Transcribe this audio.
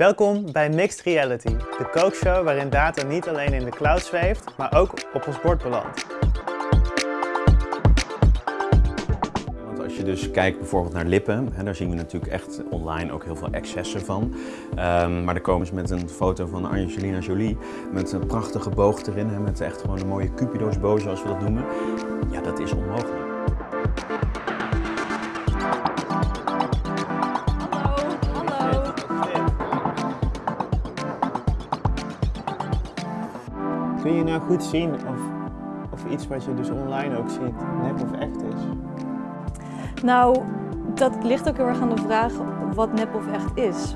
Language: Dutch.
Welkom bij Mixed Reality, de kookshow waarin data niet alleen in de cloud zweeft, maar ook op ons bord belandt. Want als je dus kijkt bijvoorbeeld naar lippen, hè, daar zien we natuurlijk echt online ook heel veel excessen van. Ehm, maar dan komen ze met een foto van Angelina Jolie met een prachtige boog erin, hè, met echt gewoon een mooie cupido's boog zoals we dat noemen. Ja, dat is onmogelijk. Kun je nou goed zien of, of iets wat je dus online ook ziet nep of echt is? Nou, dat ligt ook heel erg aan de vraag wat nep of echt is.